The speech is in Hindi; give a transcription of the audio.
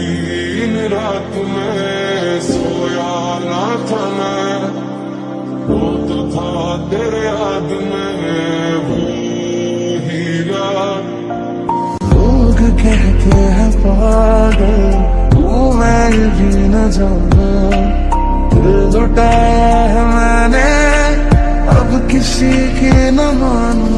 तीन रात में सोया ना था मैं। वो तो था तेरे याद में, वो हीरा लोग कहते हैं पागल, वो मैं भी न जाना। दिल लुटाया है मैंने, अब किसी के न मानू।